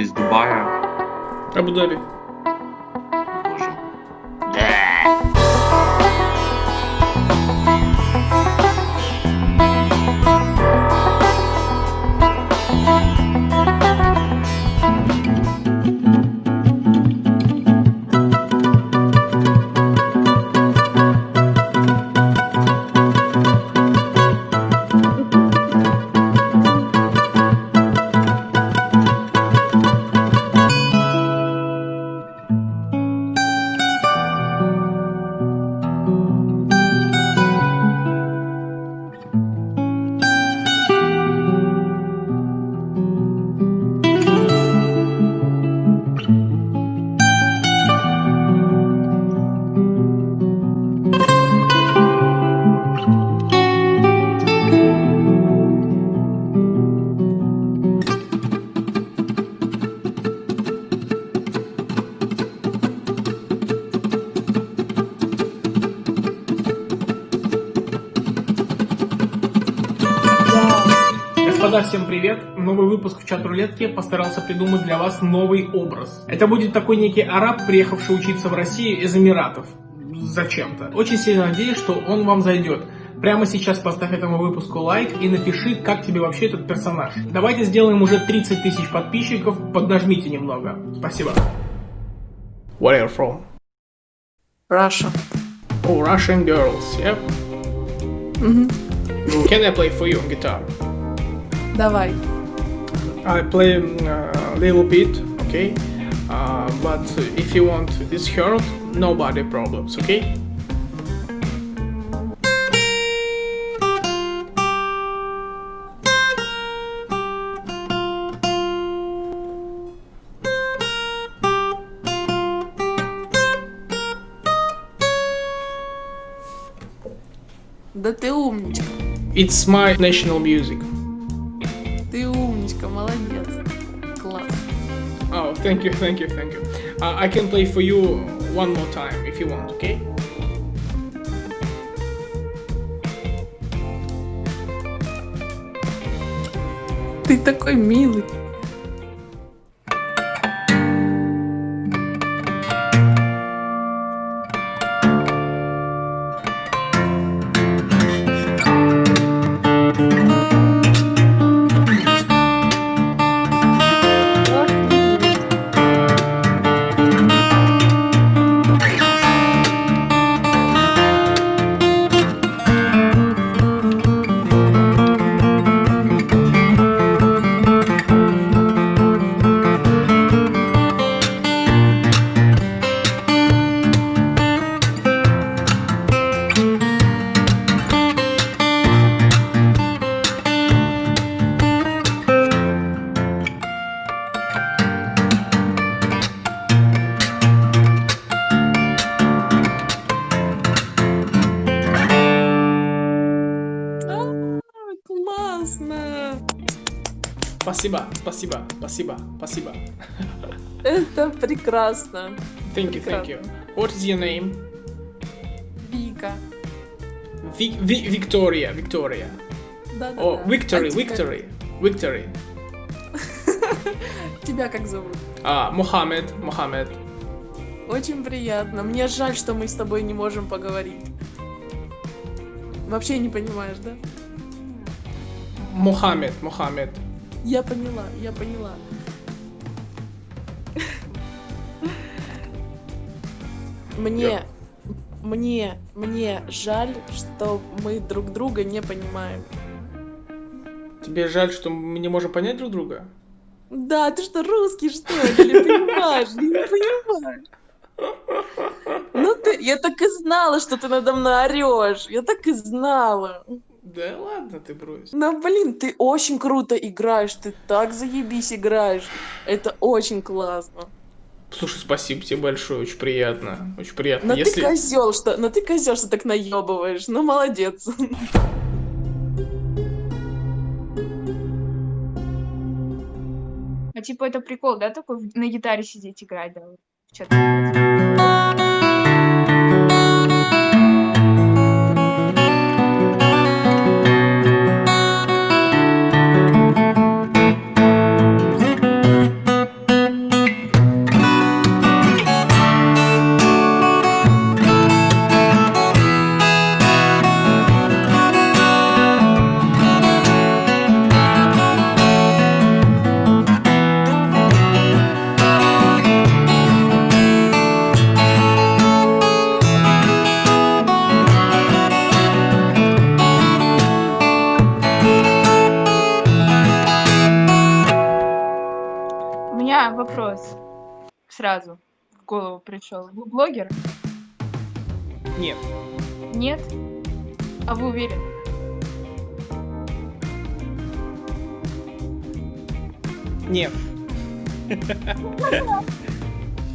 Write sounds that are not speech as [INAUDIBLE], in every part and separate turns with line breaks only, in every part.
из Дубая?
Абу-Даби. Новый выпуск в чат рулетке постарался придумать для вас новый образ. Это будет такой некий араб, приехавший учиться в Россию из Эмиратов. Зачем-то. Очень сильно надеюсь, что он вам зайдет. Прямо сейчас поставь этому выпуску лайк и напиши, как тебе вообще этот персонаж. Давайте сделаем уже 30 тысяч подписчиков, поднажмите немного. Спасибо. Where are you from?
Russia.
Oh, Russian girls, yep.
Мгм.
Can I play for you on guitar?
Давай.
I play a little bit, okay? Uh, but if you want this heard, nobody problems, okay?
Да ты умничка.
It's my national music. thank you, thank you, thank you. Uh, I can play for you one more time if you want, okay?
Ты такой милый.
Спасибо, спасибо, спасибо, спасибо.
Это прекрасно.
Thank you, thank you. What is your name?
Вика.
Victoria.
Да-да-да.
Oh, Victory,
А тебя-
Victory, Victory.
Тебя как зовут?
А, Мухаммед, Мухаммед.
Очень приятно. Мне жаль, что мы с тобой не можем поговорить. Вообще не понимаешь, да?
Мухаммед, Мухаммед.
Я поняла, я поняла. Мне, мне, мне жаль, что мы друг друга не понимаем.
Тебе жаль, что мы не можем понять друг друга?
Да, ты что, русский, что ли? Не понимаешь? Не понимаю. Ну ты, я так и знала, что ты надо мной орешь. Я так и знала.
Да ладно ты брось.
Ну, блин, ты очень круто играешь, ты так заебись играешь. Это очень классно.
Слушай, спасибо тебе большое, очень приятно. Очень приятно.
Но
Если...
ты козел, что, но ты козел, что так наебываешь. Ну, молодец.
А типа это прикол, да, такой на гитаре сидеть играть, да? вот, сразу в голову пришел? Вы блогер?
Нет.
Нет? А вы уверены?
Нет.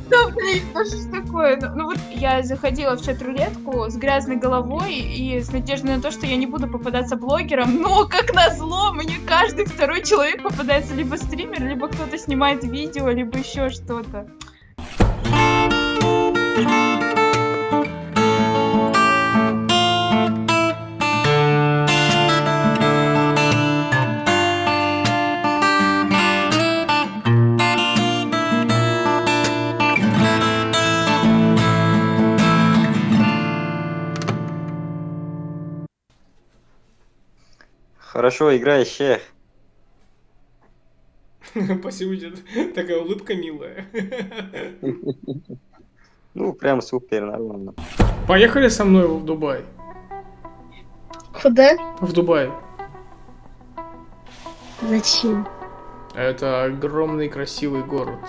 Да, блин, ну что ж такое? Ну, ну вот я заходила в чат-рулетку с грязной головой и с надеждой на то, что я не буду попадаться блогером, но, как назло, мне каждый второй человек попадается либо стример, либо кто-то снимает видео, либо еще что-то.
Хорошо шех.
Спасибо тебе. Такая улыбка милая. [LAUGHS]
Ну, прям супер, нормально.
Поехали со мной в Дубай.
Куда?
В Дубай.
Зачем?
Это огромный красивый город.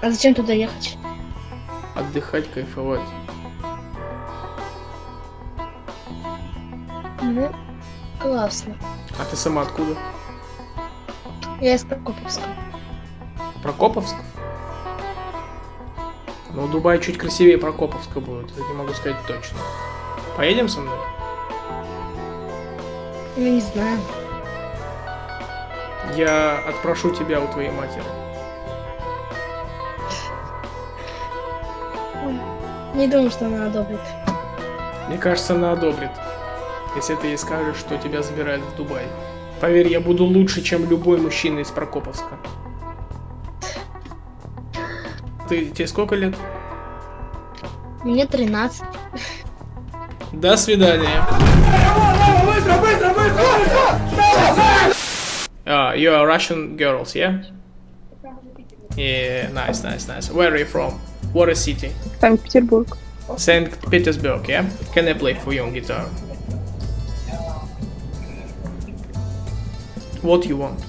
А зачем туда ехать?
Отдыхать, кайфовать.
Ну, классно.
А ты сама откуда?
Я из Прокоповска.
Прокоповск? Ну, Дубай чуть красивее Прокоповска будет, это не могу сказать точно. Поедем со мной?
Я не знаю.
Я отпрошу тебя у твоей матери.
Не думаю, что она одобрит.
Мне кажется, она одобрит, если ты ей скажешь, что тебя забирают в Дубай. Поверь, я буду лучше, чем любой мужчина из Прокоповска. Ты, тебе сколько лет?
Мне 13.
До свидания. Uh, you are Russian girls, yeah? Yeah, nice, nice, nice. Where are you from? What is city?
Санкт-Петербург.
Saint Petersburg, yeah? Can I play for you on guitar? What you want?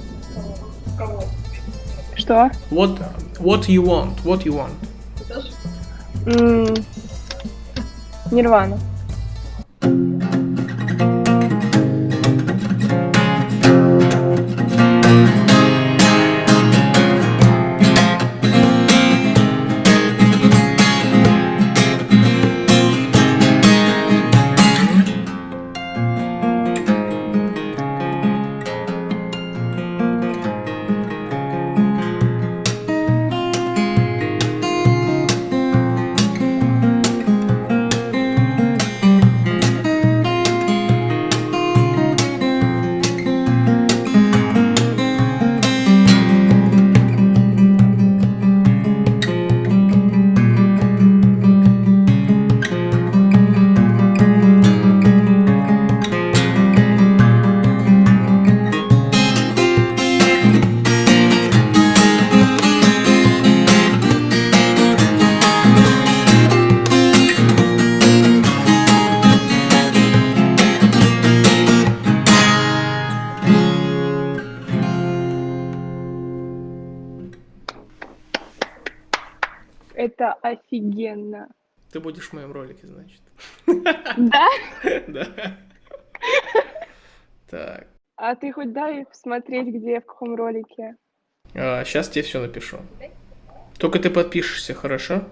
Что?
What What you want? What you want?
Нирвана. Это офигенно.
Ты будешь в моем ролике, значит.
Да? [LAUGHS]
Да. Так.
А ты хоть дай посмотреть, где, в каком ролике.
сейчас тебе все напишу. Только ты подпишешься, хорошо?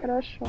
Хорошо.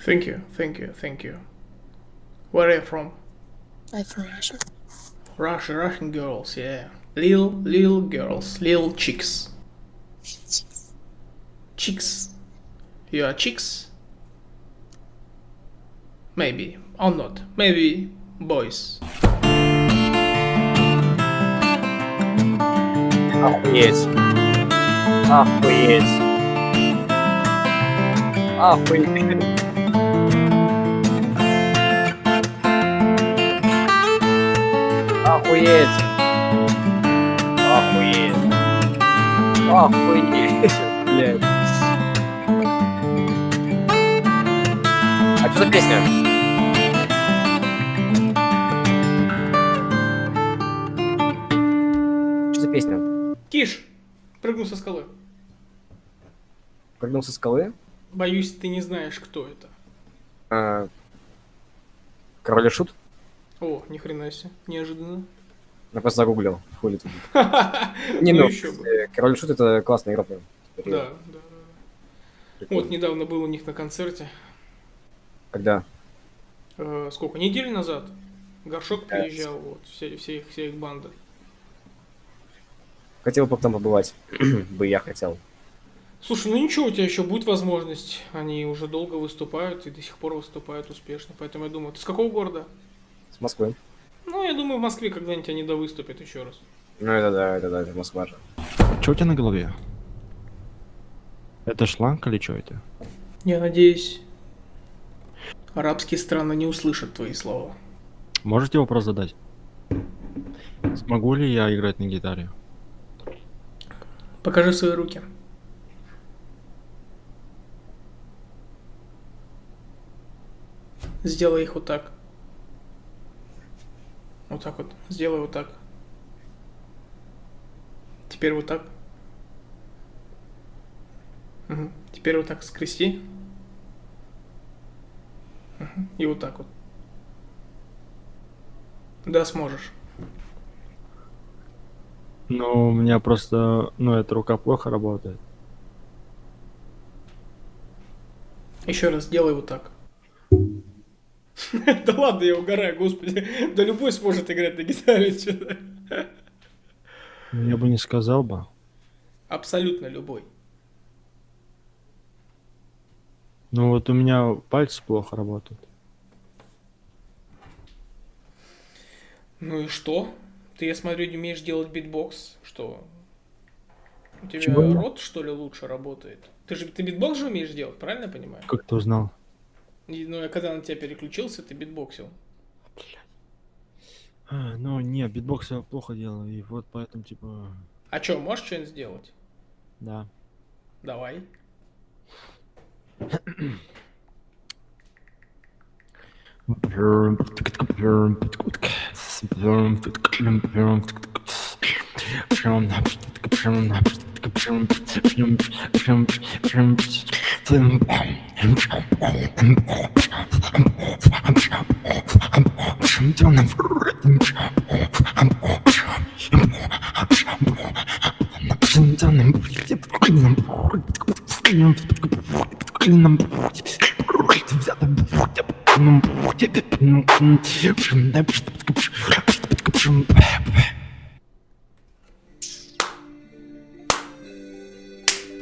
Thank you, thank you, thank you. Where are you from?
I'm from Russia.
Russia, Russian girls, yeah. Little, little girls, little chicks. Chicks. You are chicks? Maybe, or not. Maybe boys.
Охуеть. Охуеть. Охуеть. Охуеть. Охуеть. Охуеть. Блядь. А что за песня? Что за песня?
Киш, прыгну со скалы.
Прыгнул со скалы?
Боюсь, ты не знаешь, кто это.
А, Король и Шут?
О, ни хрена себе, неожиданно.
Я просто загуглил. Хули тут. [LAUGHS] Не,
Ну
ну,
еще бы.
э, Король Шут это классная игра.
Да, да. Вот недавно был у них на концерте.
Когда?
Э, сколько? Недели назад. Горшок приезжал, вот, все, все, их, вся их банда.
Хотел бы там побывать. [CLEARS THROAT] бы я хотел.
Слушай, ну ничего, у тебя еще будет возможность. Они уже долго выступают и до сих пор выступают успешно. Поэтому я думаю, ты с какого города?
С Москвы.
Ну, я думаю, в Москве когда-нибудь они довыступят еще раз.
Ну это да, это да, это Москва же.
Что у тебя на голове? Это шланг или что это?
Я надеюсь, арабские страны не услышат твои слова.
Можете вопрос задать? Смогу ли я играть на гитаре?
Покажи свои руки. Сделай их вот так. Вот так вот. Сделай вот так. Теперь вот так. Мгм. Теперь вот так скрести. Мгм. И вот так вот. Да, сможешь.
Ну, у меня просто, ну, эта рука плохо работает.
Еще раз делай вот так. [LAUGHS] Да ладно, я угораю, господи. Да любой сможет играть на гитаре. [LAUGHS]
Я бы не сказал бы.
Абсолютно любой.
Ну, вот у меня пальцы плохо работают.
Ну и что? Ты, я смотрю, не умеешь делать битбокс. Что? У тебя
Чего?
рот, что ли, лучше работает? Ты же ты битбокс же умеешь делать, правильно я понимаю?
Как ты узнал?
И, ну, я когда на тебя переключился, ты битбоксил.
А, ну, не, битбокс я плохо делаю, и вот поэтому, типа,
А что, можешь что-нибудь сделать?
да.
Давай.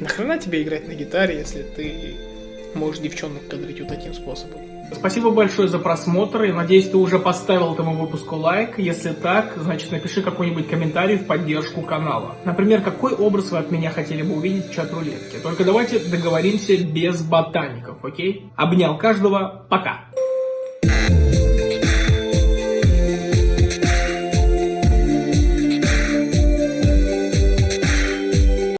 Нахрена тебе играть на гитаре, если ты можешь девчонок кадрить вот таким способом? Спасибо большое за просмотр. Я надеюсь, ты уже поставил этому выпуску лайк. Если так, значит напиши какой-нибудь комментарий в поддержку канала. Например, какой образ вы от меня хотели бы увидеть в чат-рулетке. Только давайте договоримся без ботаников, окей? Обнял каждого. Пока.